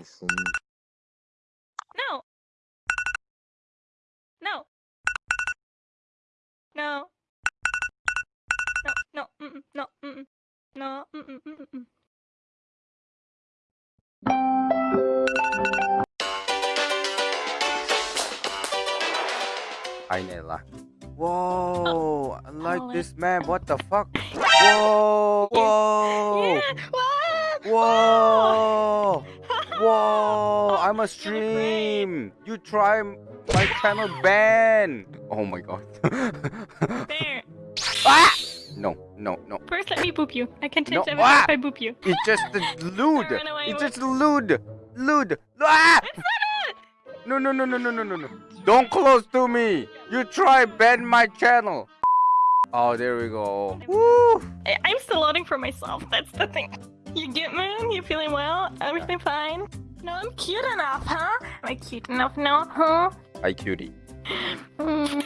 Wilson. No. No. No. No, no, mm-mm, no, mm-mm, no, mm-mm, mm-mm, mm. Hi, Nella. Whoa, I like oh, this man. What the fuck? Whoa, whoa, Yeah, what? whoa, whoa. I'm a stream. You try my channel ban. Oh my god. There. ah! No, no, no. First, let me boop you. I can No, change everything ah! if I boop you. It's just the lewd. It's just lewd. Lewd. Ah! That's not it! No, no, no, no, no, no, no, no. Don't close to me. You try ban my channel. Oh, there we go. Woo! I'm still loading for myself. That's the thing. You get man? You feeling well? Everything fine? No, I'm cute enough, huh? Am I cute enough now, huh? Hi, cutie. Mm.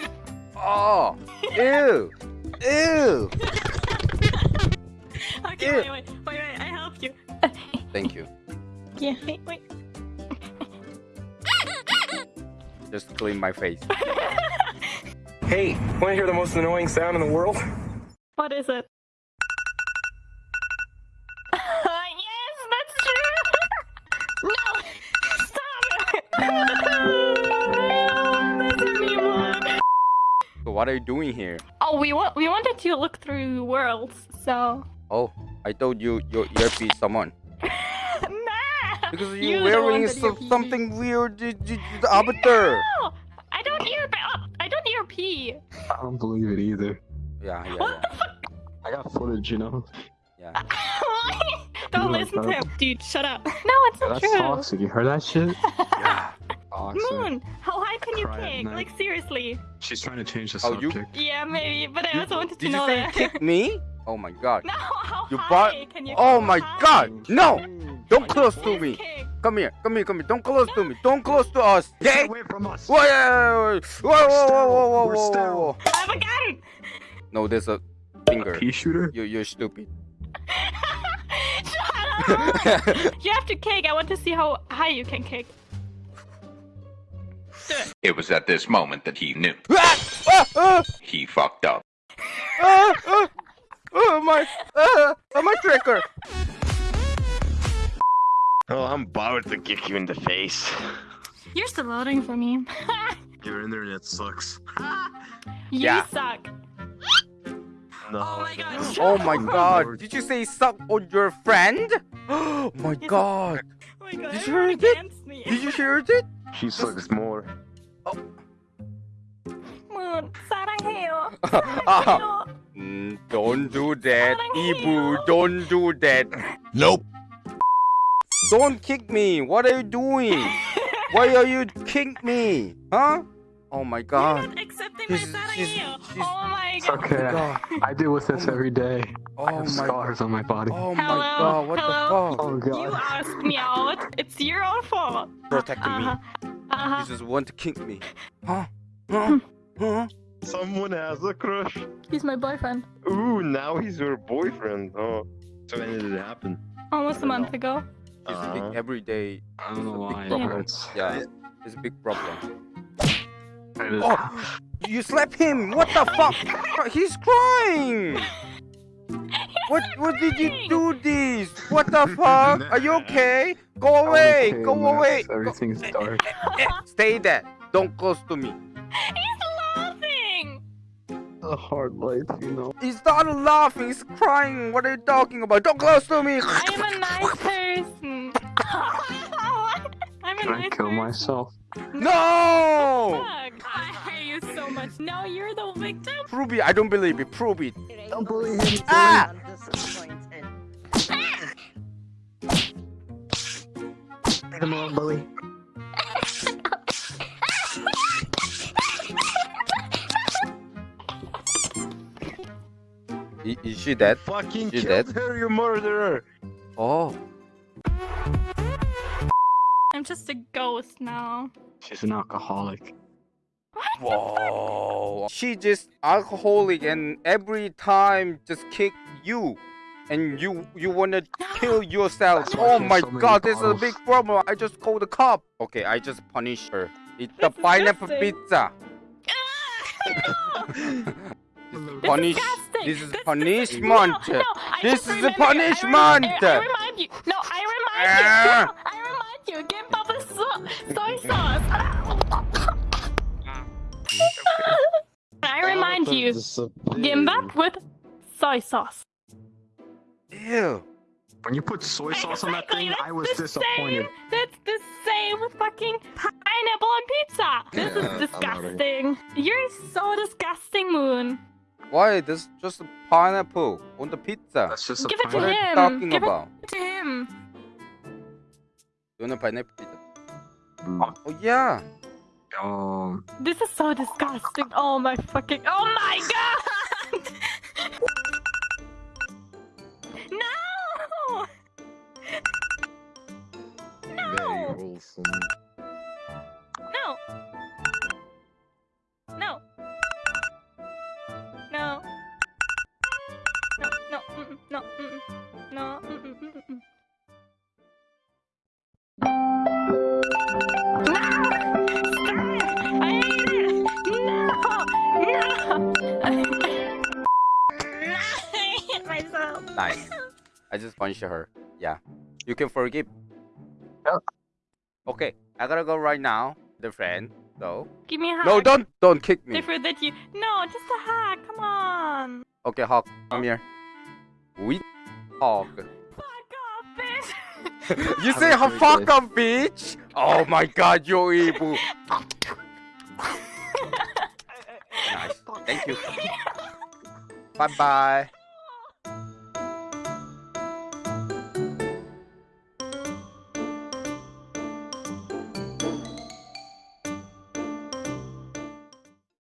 Oh, ew, ew. Okay, Ew. wait, wait, wait, wait. I help you. Thank you. Yeah, wait, wait. Just clean my face. Hey, want to hear the most annoying sound in the world? What is it? What are you doing here? Oh, we want we wanted to look through worlds, so. Oh, I told you your earpiece someone. nah. Because You're you're wearing so, earpiece. something weird. The, the, the avatar. No, I don't ear. Oh, I don't ear pee. I don't believe it either. Yeah, yeah, What yeah. the fuck? I got footage, you know. yeah. don't like listen to him, dude. Shut up. No, it's Yeah, not that's true. toxic. You heard that shit? yeah. Toxic. Moon, how high can you kick? Like seriously? She's trying to change the Oh, you- subject. Yeah, maybe, but I You- also wanted to Did you know say that. kick me? Oh my god. No, how You high bought- can you Oh my How god. No. Don't close to me. kick. Come here. Come here. Come here. Don't close to me. Don't close to us. Stay Okay? away from us. Whoa, whoa, whoa, whoa, whoa, whoa, whoa, whoa, whoa, whoa. I have a gun. No, there's a finger. Pea shooter? You, you're stupid. Shut up. you have to kick. I want to see how high you can kick. It was at this moment that he knew. Ah! Ah! Ah! He fucked up. Ah! Ah! Oh my! Ah! Oh my tracker! Oh, I'm about to kick you in the face. You're still loading for me. Your internet sucks. you Yeah. suck. No. Oh my god. Oh my god! Did you say suck on your friend? Oh my god! Oh my god. Did you everyone hear it? me. Did you hear it? She sucks more. Moon, 사랑해요. Ah, 사랑해요. mm, don't do that, 사랑해요. Ibu. Don't do that. Nope. Don't kick me. What are you doing? Why are you kick me? Huh? Oh my You're god. losing my sight on you. oh my god. okay. I deal with this every day. Oh I have scars god. on my body. Oh my hello, god, what hello. the fuck? Oh god. You asked me out. It's your own fault. Protecting uh, me. Uh-huh. Uh-huh. Uh, you just want to kink me. Huh? Huh? Hmm. huh? Someone has a crush. He's my boyfriend. Ooh, now he's your boyfriend. Oh. So when did it happen? Almost a month know. ago. Uh -huh. A big uh-huh. everyday. I don't know why. Yeah. yeah. It's a big problem. Oh! You slap him! What the fuck? He's crying! What? What did you do this? What the fuck? Are you okay? Go away! okay, Go Max. away! Go- Everything's eh, eh, dark. Eh, eh, Stay there! Don't close to me. He's laughing. A hard life, you know. He's not laughing. He's crying. What are you talking about? Don't close to me. I am a nice person. I'm a Can I kill person. myself? No! Fuck. You so much. No, you're the victim. Prove it. I don't believe it. Prove it. Don't believe him. Ah! I'm disappointed. Leave him alone, bully. Is she dead? Fucking You killed dead? her, you murderer! Oh. I'm just a ghost now. She's an alcoholic. Whoa. She just alcoholic and every time just kick you. and you you wanna kill yourself. Oh my so god, this is a big problem. I just called the cop. Okay, I just punish her. It's the pineapple pizza. This Punish. This is This- punishment. No, no, This is a remember- I punishment. I, remind you. No, I remind Ah. you. No, I remind you. Give Papa so soy sauce. I remind gimbap with soy sauce. Ew. When you put soy sauce exactly, on that thing, I was disappointed. Same, that's the same fucking pineapple on pizza. This yeah, is disgusting. You're so disgusting, Moon. Why? This is just a pineapple on the pizza. That's just a Give it to What are you him. talking Give it- about? To him. You want a pineapple pizza? Mm. Oh yeah. Um, This is so disgusting. Oh my fucking. Oh my god! no! Very No! wholesome. No! No! No! No, no, no, mm. No! Myself. Nice. I just punched her. Yeah. You can forgive. Yeah. Okay, I gotta go right now. The friend. So. Give me a hug. No, don't don't kick me. Different that you. No, just a hug. Come on. Okay, Hawk, come here. We Hawk. Fuck off, bitch. You Have say a "Ha- great fuck day." up, bitch? Oh my god, you're evil. Nice. Thank you. Bye bye.